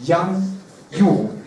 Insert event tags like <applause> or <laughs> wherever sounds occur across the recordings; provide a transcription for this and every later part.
Jan Yu.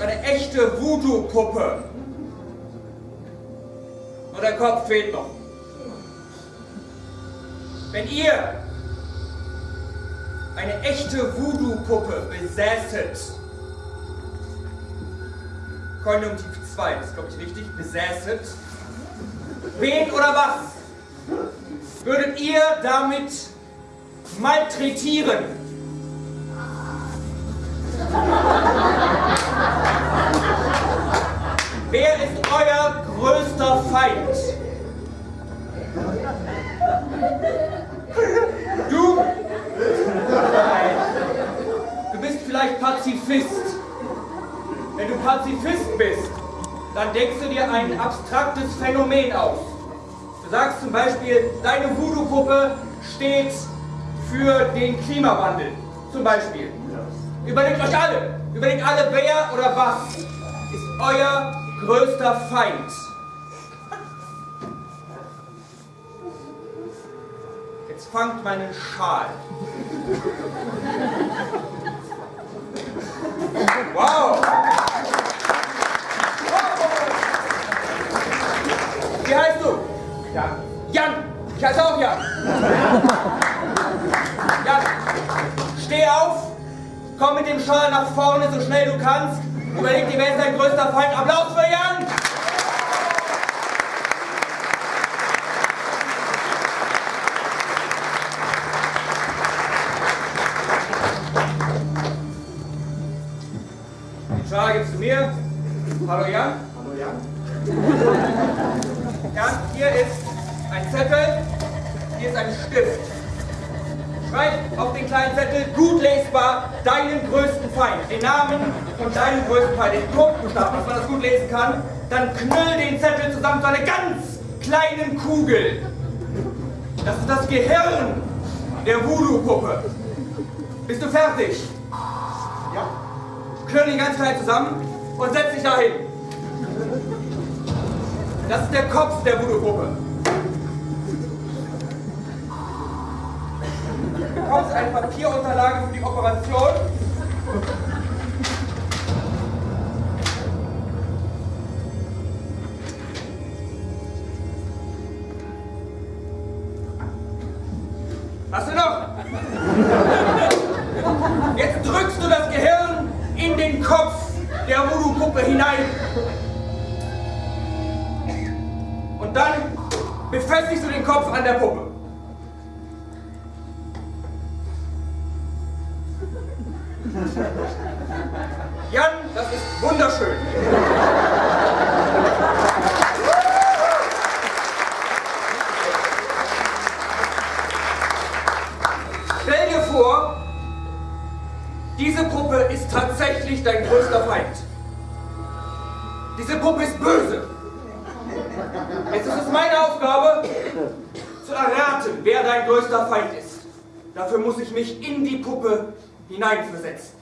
Eine echte Voodoo-Puppe. Nur der Kopf fehlt noch. Wenn ihr eine echte Voodoo-Puppe besäßet, Konjunktiv 2, das glaube ich richtig, besäßet, wen oder was würdet ihr damit malträtieren? Feind? Du? Du bist vielleicht Pazifist. Wenn du Pazifist bist, dann denkst du dir ein abstraktes Phänomen aus. Du sagst zum Beispiel, deine Voodoo-Puppe steht für den Klimawandel. Zum Beispiel. Überlegt euch alle, überlegt alle, wer oder was ist euer größter Feind. Jetzt fangt meinen Schal. Wow! Wie heißt du? Jan. Jan! Ich heiße auch Jan! Jan, steh auf, komm mit dem Schal nach vorne, so schnell du kannst. Überleg dir, wer ist dein größter Feind. Applaus Gibst du mir. Hallo Jan. Hallo Jan. <laughs> Jan, hier ist ein Zettel, hier ist ein Stift. Schreib auf den kleinen Zettel gut lesbar deinen größten Feind, den Namen von deinem größten Feind, den Totenbuchstaben, dass man das gut lesen kann. Dann knüll den Zettel zusammen zu einer ganz kleinen Kugel. Das ist das Gehirn der Voodoo-Puppe. Bist du fertig? Ja. Knüll ihn ganz klein zusammen und setz dich dahin. Das ist der Kopf der Voodoo-Puppe. Du bekommst eine Papierunterlage für die Operation. Hast du noch? Jan, das ist wunderschön. Stell dir vor, diese Puppe ist tatsächlich dein größter Feind. Diese Puppe ist böse. Jetzt ist es meine Aufgabe, zu erraten, wer dein größter Feind ist. Dafür muss ich mich in die Puppe hineinversetzen.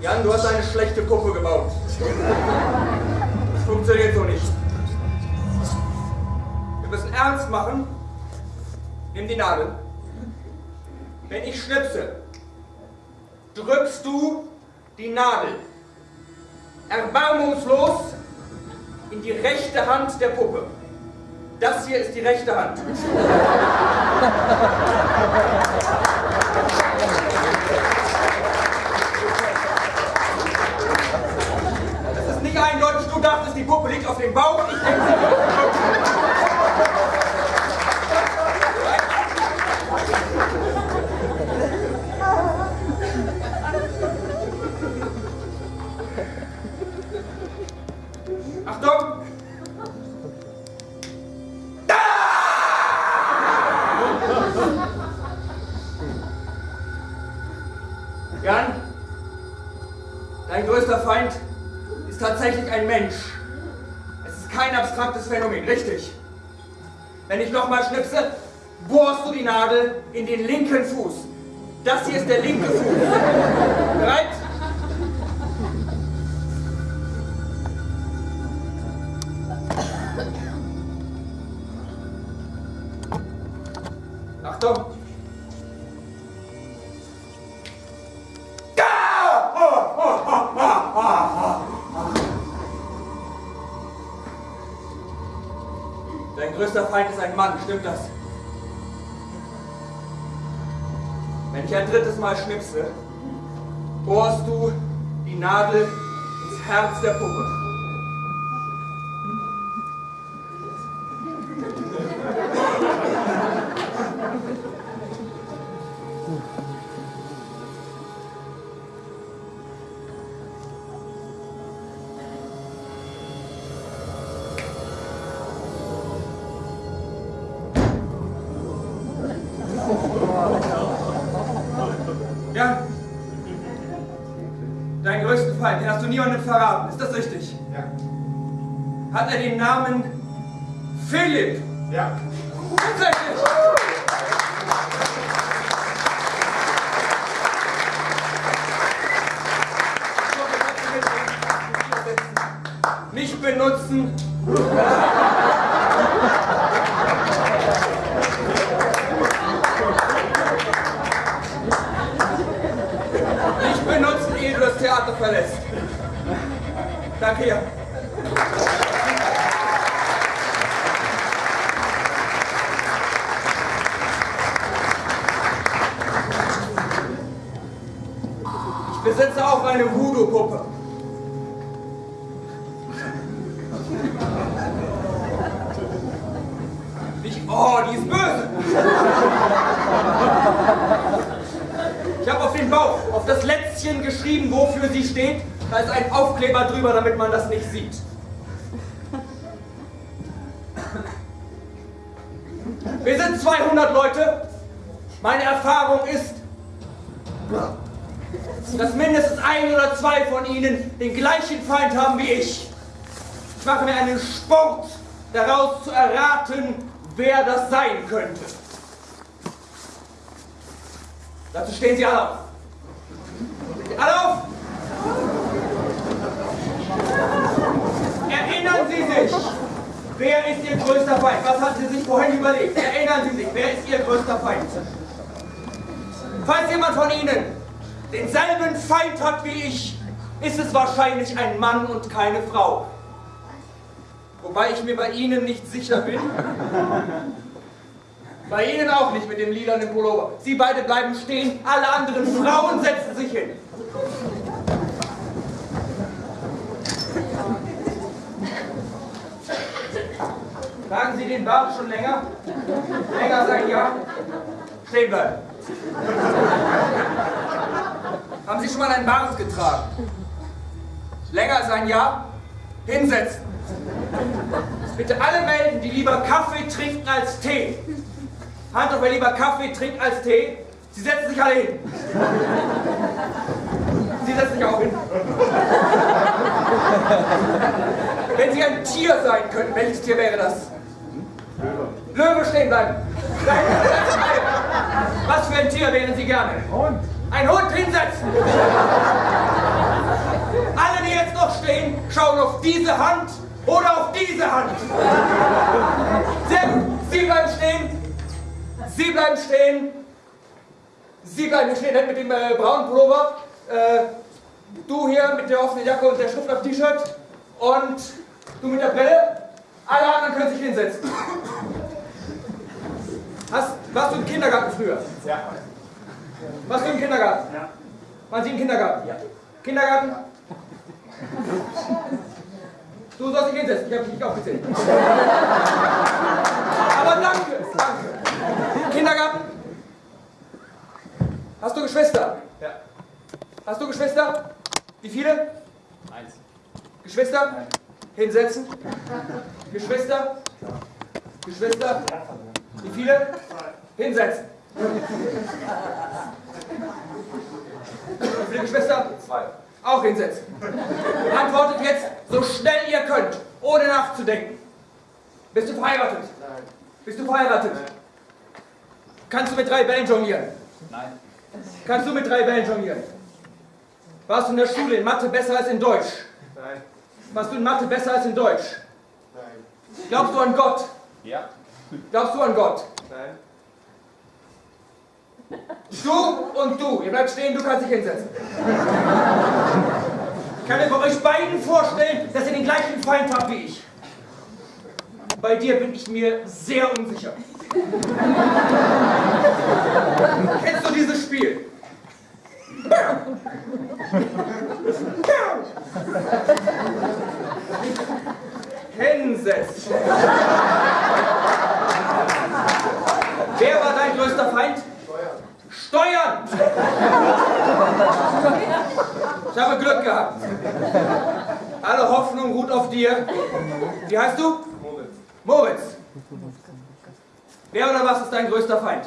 Jan, du hast eine schlechte Puppe gebaut. Das funktioniert so nicht. Wir müssen ernst machen. Nimm die Nadel. Wenn ich schnipse, drückst du die Nadel erbarmungslos in die rechte Hand der Puppe. Das hier ist die rechte Hand. Das ist nicht eindeutig. Du dachtest, die Puppe liegt auf dem Bauch. Ich denke, sie dein größter Feind ist tatsächlich ein Mensch. Es ist kein abstraktes Phänomen, richtig? Wenn ich nochmal schnipse, bohrst du die Nadel in den linken Fuß. Das hier ist der linke Fuß. Bereit? Größter Feind ist ein Mann, stimmt das? Wenn ich ein drittes Mal schnipse, bohrst du die Nadel ins Herz der Puppe. Größten Feind, den hast du niemandem verraten, ist das richtig? Ja. Hat er den Namen Philipp? Ja. Tatsächlich! Nicht benutzen. Nicht benutzen, ehe du das Theater verlässt. Danke, ja. Ich besitze auch eine Voodoo-Puppe. Oh, die ist böse. Ich habe auf den Bauch, auf das Lätzchen geschrieben, wofür sie steht. Da ist ein Aufkleber drüber, damit man das nicht sieht. Wir sind 200 Leute. Meine Erfahrung ist, dass mindestens ein oder zwei von ihnen den gleichen Feind haben wie ich. Ich mache mir einen Sport daraus zu erraten, wer das sein könnte. Dazu stehen Sie alle auf. Alle auf! Erinnern Sie sich, wer ist Ihr größter Feind? Was hatten Sie sich vorhin überlegt? Erinnern Sie sich, wer ist Ihr größter Feind? Falls jemand von Ihnen denselben Feind hat wie ich, ist es wahrscheinlich ein Mann und keine Frau. Wobei ich mir bei Ihnen nicht sicher bin. Bei Ihnen auch nicht mit dem lilanen Pullover. Sie beide bleiben stehen, alle anderen Frauen setzen sich hin. Tragen Sie den Bart schon länger? Länger als ein Jahr? Stehen bleiben. Haben Sie schon mal einen Bart getragen? Länger als ein Jahr? Hinsetzen. Bitte alle melden, die lieber Kaffee trinken als Tee. Hand auf, wer lieber Kaffee trinkt als Tee. Sie setzen sich alle hin. Sie setzen sich auch hin. Wenn Sie ein Tier sein könnten, welches Tier wäre das? Löwe. Löwe stehen bleiben. Was für ein Tier wären Sie gerne? Hund. Ein Hund hinsetzen. Alle, die jetzt noch stehen, schauen auf diese Hand oder auf diese Hand. Sehr gut. Sie bleiben stehen. Sie bleiben stehen. Sie bleiben stehen mit dem äh, braunen Pullover. Äh, du hier mit der offenen Jacke und der Schrift auf T-Shirt. Und du mit der Brille. Alle anderen können sich hinsetzen. Hast, warst du im Kindergarten früher? Ja. Warst du im Kindergarten? Ja. Waren Sie im Kindergarten? Ja. Kindergarten? Du sollst dich hinsetzen, ich habe dich nicht aufgezählt. Aber danke, danke. Kindergarten? Hast du Geschwister? Ja. Hast du Geschwister? Wie viele? Eins. Geschwister? Nein. Hinsetzen. Geschwister? Geschwister? Wie viele? Hinsetzen. Wie viele Geschwister? Zwei. Auch hinsetzen. Antwortet jetzt so schnell ihr könnt, ohne nachzudenken. Bist du verheiratet? Nein. Bist du verheiratet? Nein. Kannst du mit drei Bällen jonglieren? Nein. Kannst du mit drei Bällen jonglieren? Warst du in der Schule in Mathe besser als in Deutsch? Nein. Warst du in Mathe besser als in Deutsch? Nein. Glaubst du an Gott? Ja. Glaubst du an Gott? Nein. Du und du, ihr bleibt stehen, du kannst dich hinsetzen. Ich kann mir bei euch beiden vorstellen, dass ihr den gleichen Feind habt wie ich. Bei dir bin ich mir sehr unsicher. Kennst du dieses Spiel? Hinsetzen. Wer war dein größter Feind? Steuern! Ich habe Glück gehabt. Alle Hoffnung ruht auf dir. Wie heißt du? Moritz. Moritz. Wer oder was ist dein größter Feind?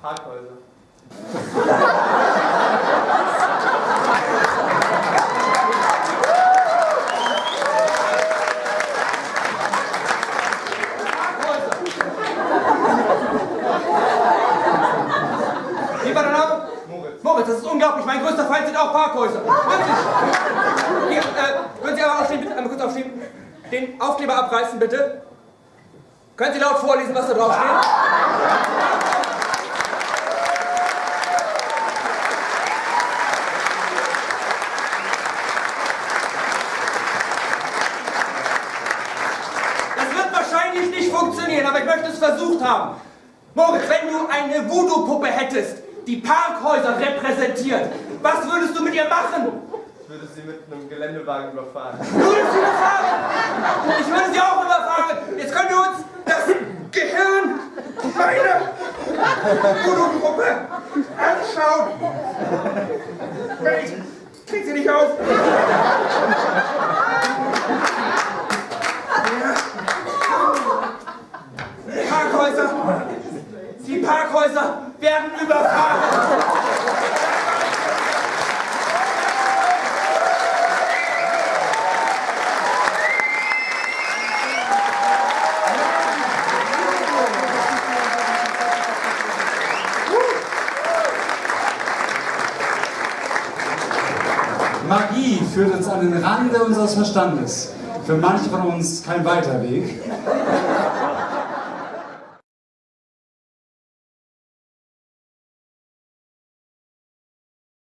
Parkhäuser. <laughs> Wie war der Name? Moritz. Moritz, das ist unglaublich. Mein größter Feind sind auch Parkhäuser. Wirklich. Hier, äh, können Sie einmal aufstehen, bitte? Einmal kurz aufstehen. Den Aufkleber abreißen, bitte. Können Sie laut vorlesen, was da drauf steht? Das wird wahrscheinlich nicht funktionieren, aber ich möchte es versucht haben. Moritz, wenn du eine Voodoo-Puppe hättest, die Parkhäuser repräsentiert, was würdest du mit ihr machen? Ich würde sie mit einem Geländewagen überfahren. Du würdest sie überfahren! Ich würde sie auch überfahren! Jetzt können wir uns das Gehirn meiner Voodoo-Puppe anschauen! Ich krieg sie nicht auf! Die <laughs> Parkhäuser! Parkhäuser werden überfahren! Magie führt uns an den Rande unseres Verstandes. Für manche von uns kein weiter Weg.